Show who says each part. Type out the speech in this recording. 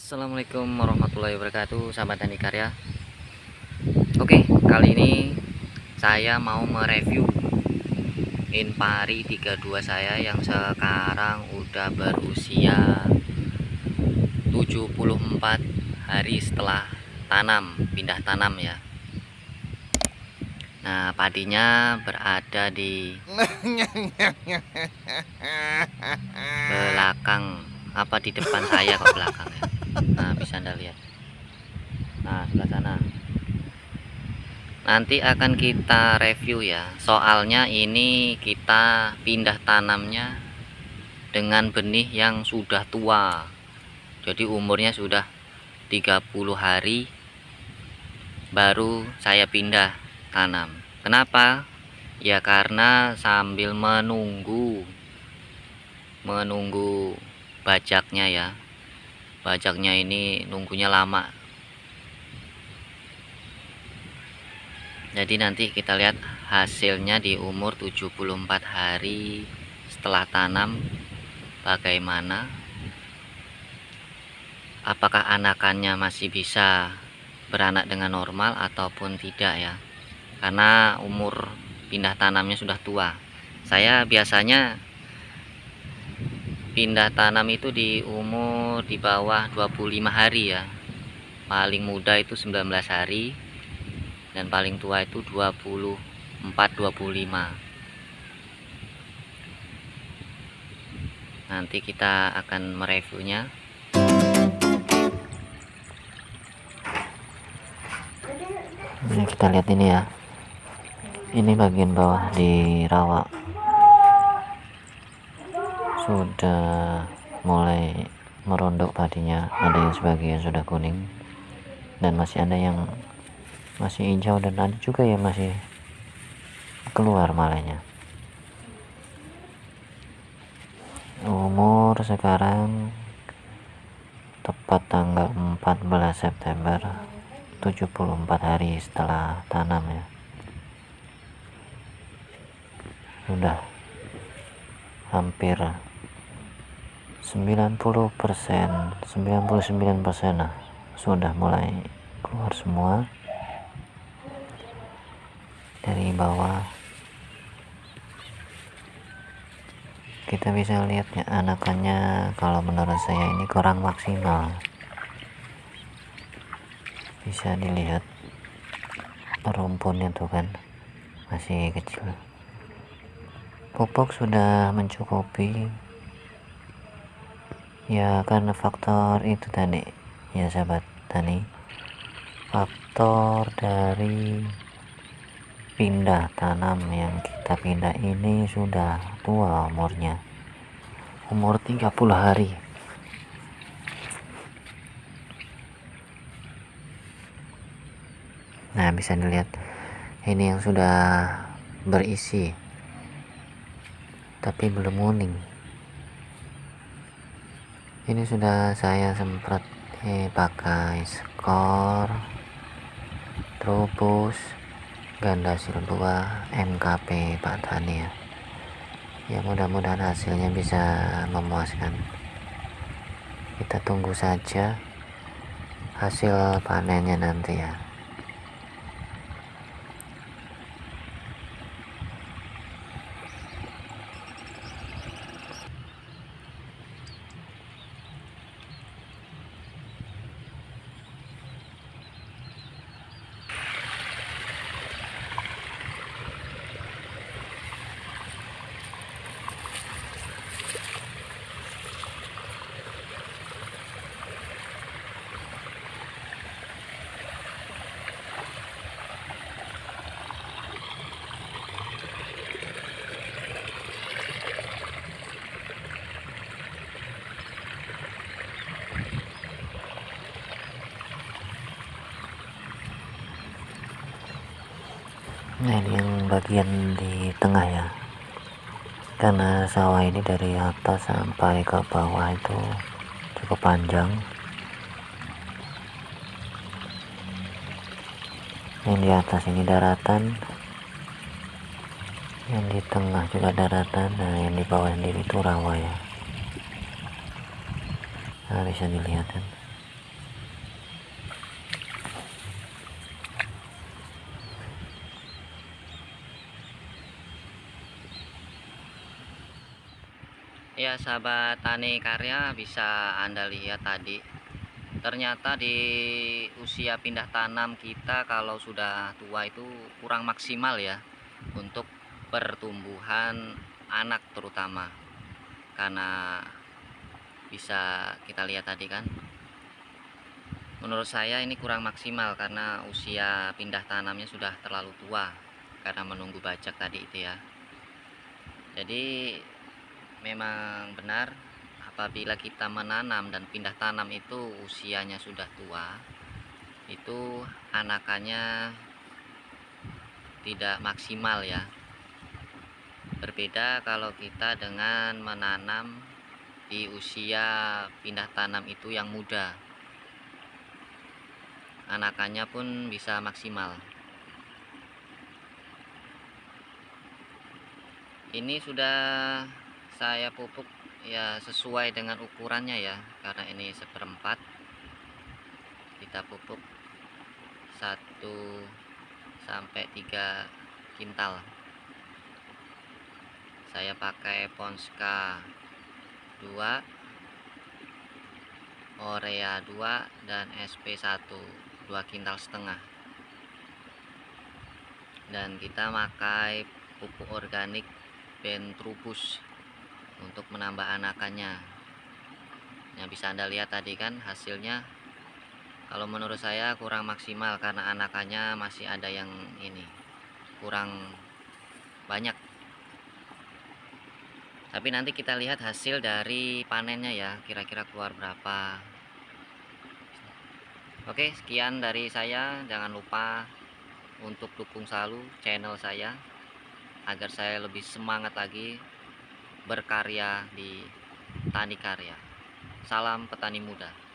Speaker 1: Assalamualaikum warahmatullahi wabarakatuh sahabat tani karya. Oke kali ini saya mau mereview Inpari 32 saya yang sekarang udah berusia 74 hari setelah tanam pindah tanam ya. Nah padinya berada di belakang apa di depan saya kok belakang ya nah bisa anda lihat. Nah sebelah sana. Nanti akan kita review ya. Soalnya ini kita pindah tanamnya dengan benih yang sudah tua. Jadi umurnya sudah 30 hari baru saya pindah tanam. Kenapa? Ya karena sambil menunggu menunggu bajaknya ya. Bajaknya ini nunggunya lama. Jadi nanti kita lihat hasilnya di umur 74 hari setelah tanam bagaimana? Apakah anakannya masih bisa beranak dengan normal ataupun tidak ya? Karena umur pindah tanamnya sudah tua. Saya biasanya pindah tanam itu di umur di bawah 25 hari ya. Paling muda itu 19 hari dan paling tua itu 24 25 nanti kita akan mereviewnya. Ini kita lihat ini ya. Ini bagian bawah di rawa sudah mulai merondok padinya ada yang sebagian sudah kuning. Dan masih ada yang masih hijau dan ada juga yang masih keluar malahnya umur sekarang tepat tanggal 14 September 74 hari setelah tanam ya. Sudah hampir 90% 99% nah sudah mulai keluar semua. Dari bawah. Kita bisa lihatnya anakannya kalau menurut saya ini kurang maksimal. Bisa dilihat rumpunnya tuh kan masih kecil. Pupuk sudah mencukupi ya karena faktor itu tadi. Ya sahabat tani faktor dari pindah tanam yang kita pindah ini sudah tua umurnya. Umur 30 hari. Nah bisa dilihat ini yang sudah berisi tapi belum kuning ini sudah saya semprot eh, pakai skor trubus ganda sil 2 MKP Pak Tani ya. Ya mudah-mudahan hasilnya bisa memuaskan. Kita tunggu saja hasil panennya nanti ya nah ini yang bagian di tengah ya. Karena sawah ini dari atas sampai ke bawah itu cukup panjang. Yang di atas ini daratan. Yang di tengah juga daratan. Nah yang di bawah sendiri itu rawa ya. Nah bisa dilihat kan ya sahabat tani karya bisa anda lihat tadi ternyata di usia pindah tanam kita kalau sudah tua itu kurang maksimal ya untuk pertumbuhan anak terutama. Karena bisa kita lihat tadi kan menurut saya ini kurang maksimal karena usia pindah tanamnya sudah terlalu tua karena menunggu bajak tadi itu ya. Jadi memang benar apabila kita menanam dan pindah tanam itu usianya sudah tua itu anakannya tidak maksimal ya. Berbeda kalau kita dengan menanam di usia pindah tanam itu yang muda. Anakannya pun bisa maksimal. Ini sudah saya pupuk ya sesuai dengan ukurannya ya karena ini seperempat. Kita pupuk 1 sampai 3 kintal. Saya pakai Ponska 2 Orea 2 dan SP1 2 kintal setengah. Dan kita pakai pupuk organik Bentrubus untuk menambah anakannya. Yang bisa anda lihat tadi kan hasilnya. Kalau menurut saya kurang maksimal karena anakannya masih ada yang ini kurang banyak. Tapi nanti kita lihat hasil dari panennya ya kira-kira keluar berapa. Oke sekian dari saya. Jangan lupa untuk dukung selalu channel saya agar saya lebih semangat lagi berkarya di tani karya. Salam petani muda